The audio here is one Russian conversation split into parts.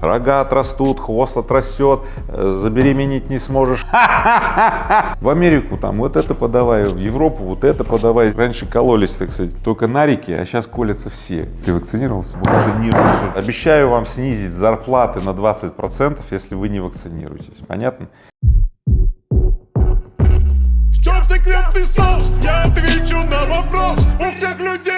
Рога отрастут, хвост отрастет, э, забеременеть не сможешь. В Америку там вот это подавай, в Европу вот это подавай. Раньше кололись, так сказать, только на реке, а сейчас колятся все. Ты вакцинировался? Вакцинируйся. Обещаю вам снизить зарплаты на 20 процентов, если вы не вакцинируетесь. Понятно? В чем секретный соус? Я отвечу на вопрос У всех людей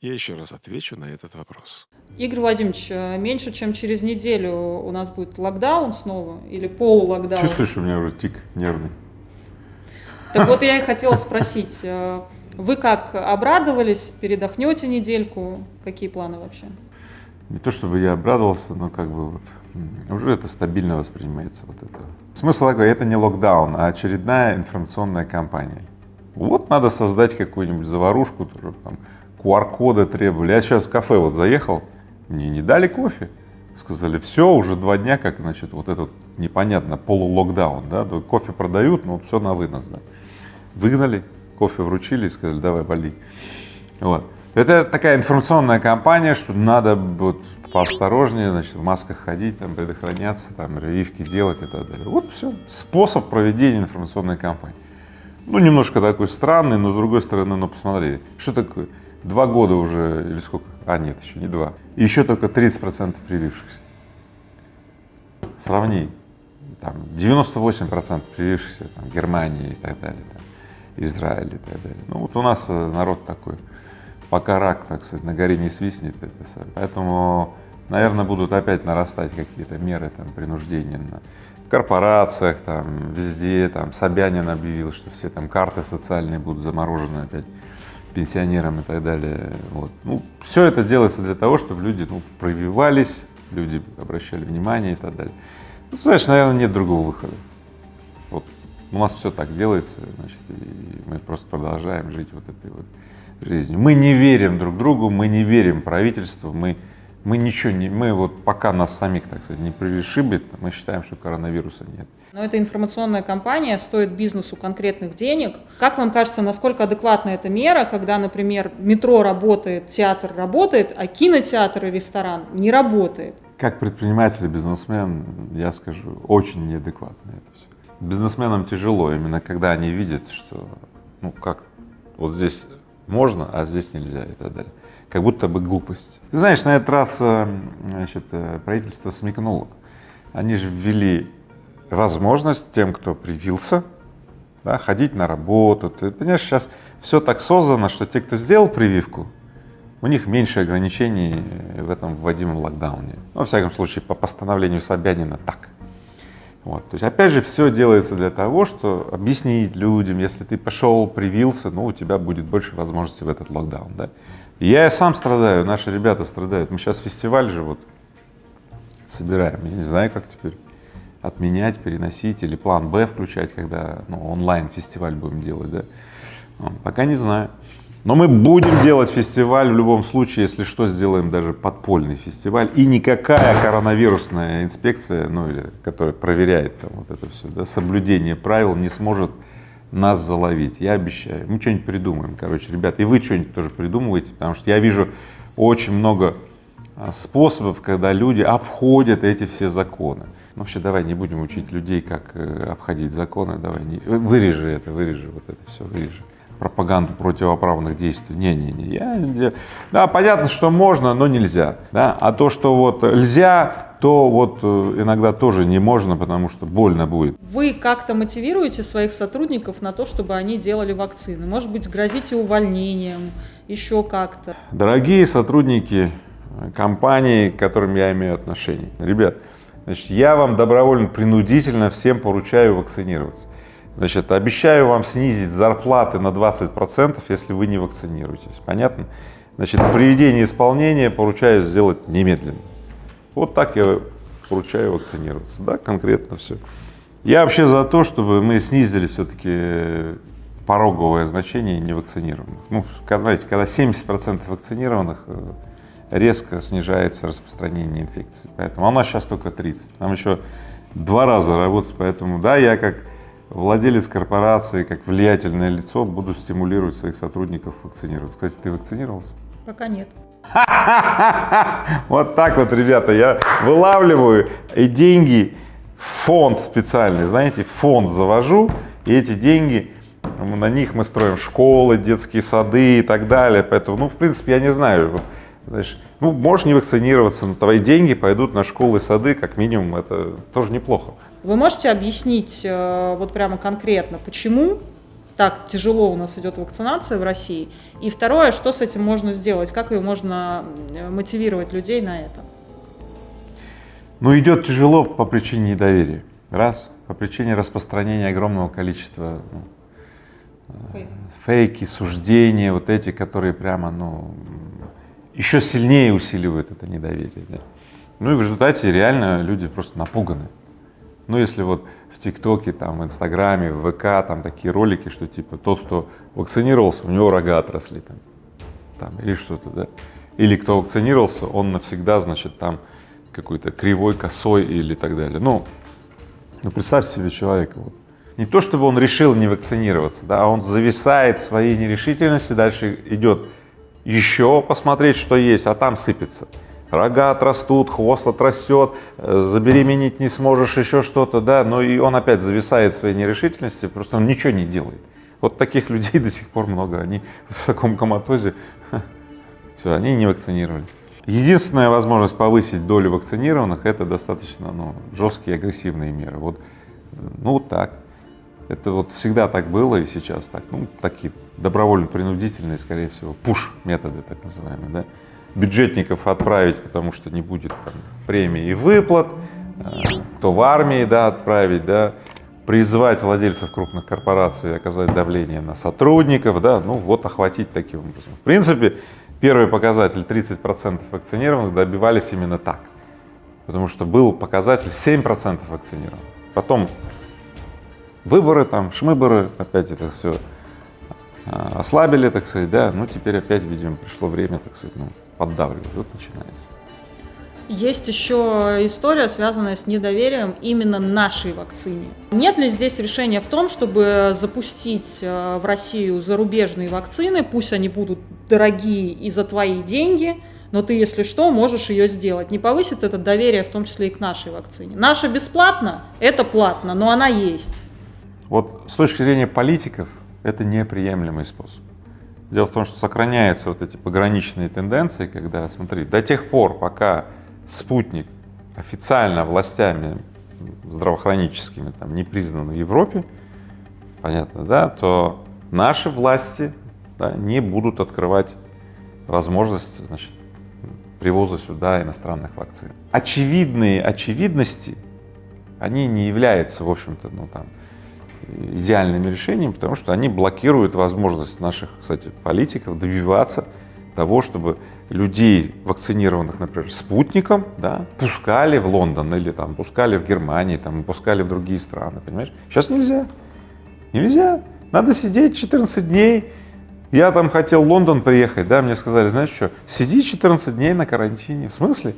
я еще раз отвечу на этот вопрос. Игорь Владимирович, э, меньше чем через неделю у нас будет локдаун снова или полулокдаун. Чувствуешь, у меня уже тик нервный? Так вот я и хотела спросить, э, вы как обрадовались, передохнете недельку, какие планы вообще? Не то чтобы я обрадовался, но как бы вот уже это стабильно воспринимается вот это. Смысл такой, это не локдаун, а очередная информационная кампания. Вот надо создать какую-нибудь заварушку, тоже там QR-коды требовали. Я сейчас в кафе вот заехал, мне не дали кофе. Сказали, все, уже два дня, как, значит, вот этот непонятно, полулокдаун, да, кофе продают, но все на вынос, да. Выгнали, кофе вручили и сказали, давай, вали. Вот. Это такая информационная кампания, что надо вот поосторожнее, значит, в масках ходить, там, предохраняться, там, прививки делать и так далее. Вот все, способ проведения информационной кампании. Ну, немножко такой странный, но с другой стороны, ну, посмотри, что такое, два года уже, или сколько, а, нет, еще не два, еще только 30 процентов привившихся. Сравни, там, 98 процентов привившихся, там, Германии и так далее, там, Израиль и так далее. Ну, вот у нас э, народ такой, пока рак, так сказать, на горе не свистнет, это поэтому, наверное, будут опять нарастать какие-то меры там принуждения на корпорациях, там, везде, там, Собянин объявил, что все там карты социальные будут заморожены опять пенсионерам и так далее, вот. Ну, все это делается для того, чтобы люди, ну, прививались, люди обращали внимание и так далее. Ну, знаешь, наверное, нет другого выхода. Вот у нас все так делается, значит, и мы просто продолжаем жить вот этой вот жизнью. Мы не верим друг другу, мы не верим правительству, мы, мы ничего не, мы вот пока нас самих, так сказать, не пришибет, мы считаем, что коронавируса нет. Но эта информационная кампания стоит бизнесу конкретных денег. Как вам кажется, насколько адекватна эта мера, когда, например, метро работает, театр работает, а кинотеатр и ресторан не работает? Как предприниматель и бизнесмен, я скажу, очень неадекватно это все. Бизнесменам тяжело, именно когда они видят, что, ну как, вот здесь можно, а здесь нельзя и так далее. Как будто бы глупость. Ты знаешь, на этот раз э, значит, э, правительство смекнуло. Они же ввели возможность тем, кто привился, да, ходить на работу. Ты понимаешь, сейчас все так создано, что те, кто сделал прививку, у них меньше ограничений в этом вводимом локдауне. Ну, во всяком случае, по постановлению Собянина так. Вот. То есть, опять же, все делается для того, что объяснить людям, если ты пошел, привился, ну, у тебя будет больше возможностей в этот локдаун, да. Я и сам страдаю, наши ребята страдают. Мы сейчас фестиваль же вот собираем, я не знаю, как теперь отменять, переносить или план Б включать, когда ну, онлайн-фестиваль будем делать, да? Пока не знаю. Но мы будем делать фестиваль в любом случае, если что, сделаем даже подпольный фестиваль. И никакая коронавирусная инспекция, ну или которая проверяет там вот это все, да, соблюдение правил не сможет нас заловить. Я обещаю. Мы что-нибудь придумаем, короче, ребят. И вы что-нибудь тоже придумываете, потому что я вижу очень много способов, когда люди обходят эти все законы. Ну, вообще, давай не будем учить людей, как э, обходить законы, давай не, вырежи это, вырежи вот это все, вырежи пропаганду противоправных действий. Не-не-не, я, я, да, понятно, что можно, но нельзя, да, а то, что вот нельзя, то вот э, иногда тоже не можно, потому что больно будет. Вы как-то мотивируете своих сотрудников на то, чтобы они делали вакцины? Может быть, грозите увольнением, еще как-то? Дорогие сотрудники э, компаний, к которым я имею отношение, ребят, значит, я вам добровольно, принудительно всем поручаю вакцинироваться. Значит, обещаю вам снизить зарплаты на 20 процентов, если вы не вакцинируетесь. Понятно? Значит, приведение исполнения поручаю сделать немедленно. Вот так я поручаю вакцинироваться, да, конкретно все. Я вообще за то, чтобы мы снизили все-таки пороговое значение невакцинированных. Ну, знаете, когда 70 процентов вакцинированных, э, резко снижается распространение инфекции. Поэтому у нас сейчас только 30. Нам еще два раза работать, поэтому да, я как владелец корпорации, как влиятельное лицо, буду стимулировать своих сотрудников вакцинироваться. Кстати, ты вакцинировался? Пока нет. Вот так вот, ребята, я вылавливаю и деньги фонд специальный, знаете, фонд завожу, и эти деньги, на них мы строим школы, детские сады и так далее. Поэтому, ну, в принципе, я не знаю, знаешь, ну, можешь не вакцинироваться, но твои деньги пойдут на школы и сады, как минимум, это тоже неплохо. Вы можете объяснить э, вот прямо конкретно, почему так тяжело у нас идет вакцинация в России? И второе, что с этим можно сделать? Как ее можно э, мотивировать людей на это? Ну, идет тяжело по причине недоверия. Раз. По причине распространения огромного количества ну, Фейк. фейки, суждения, вот эти, которые прямо, ну, еще сильнее усиливают это недоверие. да. Ну и в результате реально люди просто напуганы. Ну, если вот в ТикТоке, там, в Инстаграме, в ВК, там такие ролики, что типа тот, кто вакцинировался, у него рога отросли там, там или что-то, да. Или кто вакцинировался, он навсегда, значит, там какой-то кривой, косой или так далее. Ну, ну представьте себе человека, вот. не то чтобы он решил не вакцинироваться, да, а он зависает в своей нерешительности, дальше идет еще посмотреть, что есть, а там сыпется. Рога отрастут, хвост отрастет, э, забеременеть не сможешь, еще что-то, да, но и он опять зависает в своей нерешительности, просто он ничего не делает. Вот таких людей до сих пор много, они в таком коматозе, все, они не вакцинировались. Единственная возможность повысить долю вакцинированных – это достаточно ну, жесткие агрессивные меры. Вот, э, ну так. Это вот всегда так было и сейчас так. Ну, такие добровольно-принудительные, скорее всего, пуш-методы так называемые, да. Бюджетников отправить, потому что не будет там премий и выплат, э, кто в армии, да, отправить, да, призвать владельцев крупных корпораций оказать давление на сотрудников, да, ну вот охватить таким образом. В принципе, первый показатель 30% вакцинированных добивались именно так, потому что был показатель 7% вакцинированных. Потом выборы там, шмыборы, опять это все ослабили, так сказать, да, ну теперь опять, видимо, пришло время, так сказать, ну, поддавливать, вот начинается. Есть еще история, связанная с недоверием именно нашей вакцине. Нет ли здесь решения в том, чтобы запустить э, в Россию зарубежные вакцины, пусть они будут дорогие и за твои деньги, но ты, если что, можешь ее сделать. Не повысит это доверие, в том числе и к нашей вакцине. Наша бесплатно, это платно, но она есть. Вот с точки зрения политиков это неприемлемый способ. Дело в том, что сохраняются вот эти пограничные тенденции, когда, смотри, до тех пор, пока спутник официально властями здравоохранительскими там, не признан в Европе, понятно, да, то наши власти да, не будут открывать возможность значит, привоза сюда иностранных вакцин. Очевидные очевидности, они не являются, в общем-то, ну там, идеальными решениями, потому что они блокируют возможность наших, кстати, политиков добиваться того, чтобы людей, вакцинированных, например, спутником, да, пускали в Лондон или там пускали в Германии, там, пускали в другие страны, понимаешь? Сейчас нельзя, нельзя, надо сидеть 14 дней. Я там хотел в Лондон приехать, да, мне сказали, знаешь что, сиди 14 дней на карантине. В смысле?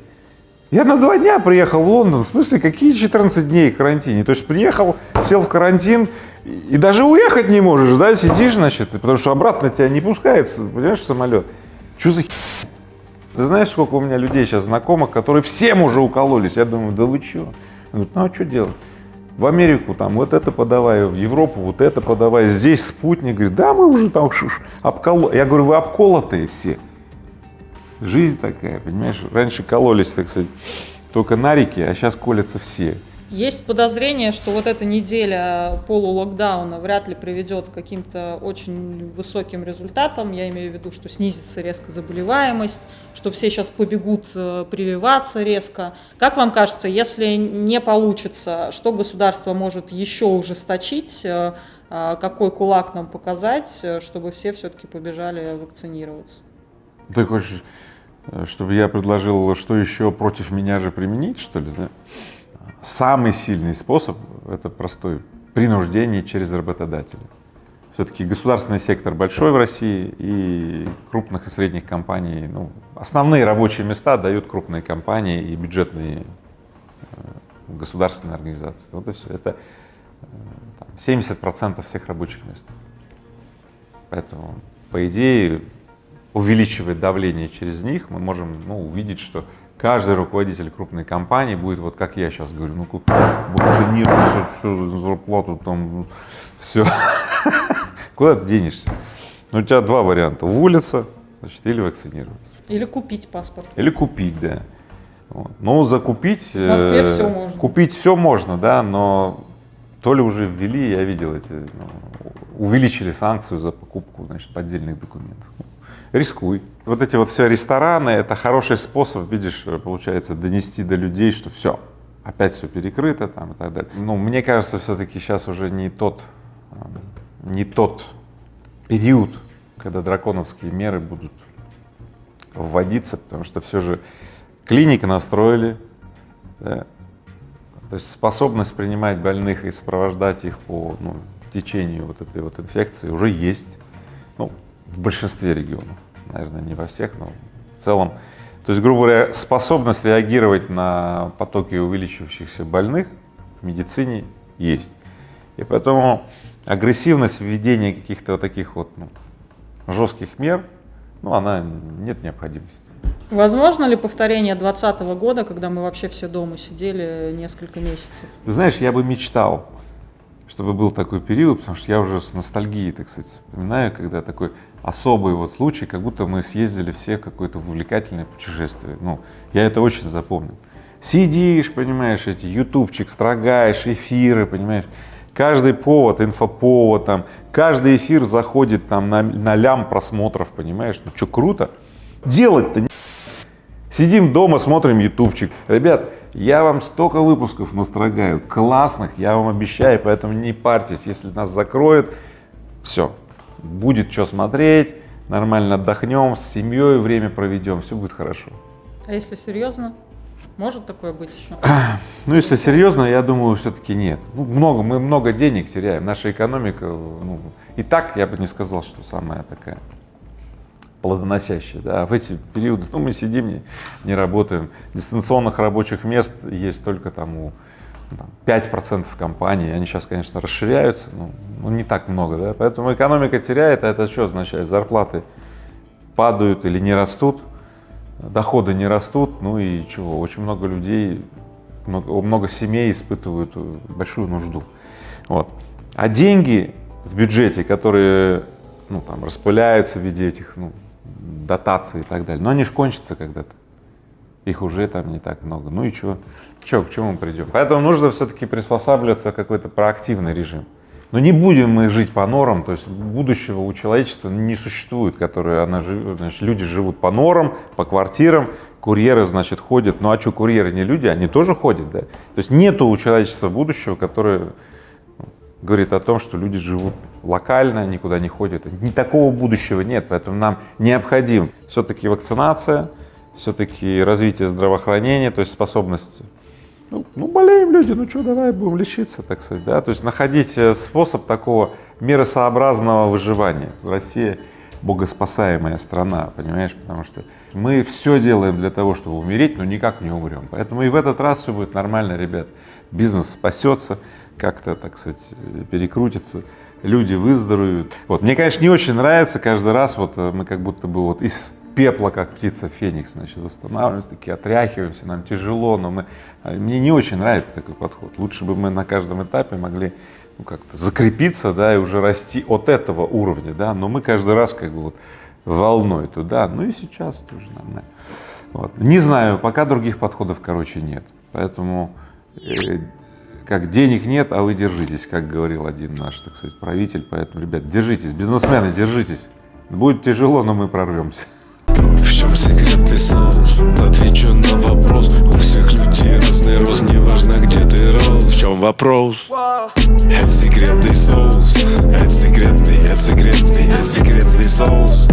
Я на два дня приехал в Лондон, в смысле, какие 14 дней карантине? То есть приехал, сел в карантин и, даже уехать не можешь, да, сидишь, значит, потому что обратно тебя не пускают, понимаешь, в самолет. Что за хи... Ты знаешь, сколько у меня людей сейчас знакомых, которые всем уже укололись? Я думаю, да вы чё? Говорят, ну а что делать? В Америку там вот это подавай, в Европу вот это подавай, здесь спутник. Говорит, да мы уже там обколо. Я говорю, вы обколотые все. Жизнь такая, понимаешь? Раньше кололись, так сказать, только на реке, а сейчас колятся все. Есть подозрение, что вот эта неделя полулокдауна вряд ли приведет к каким-то очень высоким результатам. Я имею в виду, что снизится резко заболеваемость, что все сейчас побегут э, прививаться резко. Как вам кажется, если не получится, что государство может еще ужесточить, э, э, какой кулак нам показать, чтобы все все-таки побежали вакцинироваться? Ты хочешь, э, чтобы я предложил, что еще против меня же применить, что ли, да? Самый сильный способ — это простой — принуждение через работодателя. Все-таки государственный сектор большой в России и крупных и средних компаний, ну, основные рабочие места дают крупные компании и бюджетные э, государственные организации. Вот и все. Это там, 70% всех рабочих мест. Поэтому, по идее, увеличивая давление через них, мы можем ну, увидеть, что каждый руководитель крупной компании будет, вот как я сейчас говорю, ну как вакцинироваться, все, зарплату там, все. Куда ты денешься? Ну, у тебя два варианта, уволиться, значит, или вакцинироваться. Или купить паспорт. Или купить, да. Вот. Ну, закупить... В Москве э, всё можно. Купить все можно, да, но то ли уже ввели, я видел эти, ну, увеличили санкцию за покупку, значит, поддельных документов. Рискуй. Вот эти вот все рестораны, это хороший способ, видишь, получается, донести до людей, что все, опять все перекрыто там и так далее. Ну, мне кажется, все-таки сейчас уже не тот, э, не тот период, когда драконовские меры будут вводиться, потому что все же клиники настроили, да, то есть способность принимать больных и сопровождать их по ну, течению вот этой вот инфекции уже есть, ну, в большинстве регионов, наверное, не во всех, но в целом. То есть, грубо говоря, способность реагировать на потоки увеличивающихся больных в медицине есть. И поэтому агрессивность введения каких-то вот таких вот ну, жестких мер, ну, она нет необходимости. Возможно ли повторение 2020 года, когда мы вообще все дома сидели несколько месяцев? Ты знаешь, я бы мечтал, чтобы был такой период, потому что я уже с ностальгией, так сказать, вспоминаю, когда такой особый вот случай, как будто мы съездили все какое-то увлекательное путешествие. Ну, я это очень запомнил. Сидишь, понимаешь, эти ютубчик, строгаешь, эфиры, понимаешь, каждый повод, инфоповод, там, каждый эфир заходит там на, на лям просмотров, понимаешь, ну что, круто. Делать-то не Сидим дома, смотрим ютубчик. Ребят, я вам столько выпусков настрогаю, классных, я вам обещаю, поэтому не парьтесь, если нас закроют, все, будет что смотреть, нормально отдохнем, с семьей время проведем, все будет хорошо. А если серьезно, может такое быть еще? Ну, если серьезно, я думаю, все-таки нет. Ну, много, мы много денег теряем, наша экономика, ну, и так я бы не сказал, что самая такая плодоносящие. Да. А в эти периоды, ну, мы сидим, не, не работаем. Дистанционных рабочих мест есть только там у ну, там, 5% компаний, они сейчас, конечно, расширяются, но ну, не так много, да, поэтому экономика теряет, а это что означает? Зарплаты падают или не растут, доходы не растут, ну и чего, очень много людей, много, много семей испытывают большую нужду, вот. А деньги в бюджете, которые, ну, там, распыляются в виде этих, ну, дотации и так далее. Но они же кончатся когда-то. Их уже там не так много. Ну и что? Что, к чему мы придем? Поэтому нужно все-таки приспосабливаться какой-то проактивный режим. Но не будем мы жить по норам, то есть будущего у человечества не существует, которое она значит, люди живут по норам, по квартирам, курьеры, значит, ходят. Ну а что, курьеры не люди, они тоже ходят, да? То есть нету у человечества будущего, которое говорит о том, что люди живут локально, никуда не ходят. Ни такого будущего нет, поэтому нам необходим все-таки вакцинация, все-таки развитие здравоохранения, то есть способность, ну, ну болеем люди, ну что, давай будем лечиться, так сказать, да, то есть находить э, способ такого миросообразного выживания. Россия богоспасаемая страна, понимаешь, потому что мы все делаем для того, чтобы умереть, но никак не умрем. Поэтому и в этот раз все будет нормально, ребят. Бизнес спасется, как-то, так сказать, перекрутится, люди выздоровеют. Вот. Мне, конечно, не очень нравится каждый раз, вот э, мы как будто бы вот из пепла, как птица Феникс, значит, восстанавливаемся, такие отряхиваемся, нам тяжело, но мы, а, мне не очень нравится такой подход. Лучше бы мы на каждом этапе могли ну, как-то закрепиться, да, и уже расти от этого уровня, да, но мы каждый раз как бы вот волной туда, ну и сейчас тоже нормально. Вот. Не знаю, пока других подходов, короче, нет, поэтому э, как денег нет, а вы держитесь, как говорил один наш, так сказать, правитель. Поэтому, ребят, держитесь, бизнесмены, держитесь. Будет тяжело, но мы прорвемся. В чем секретный соус? Отвечу на вопрос У всех людей разный рост Неважно где ты рос В чем вопрос? Это секретный соус Это секретный, это секретный, это секретный соус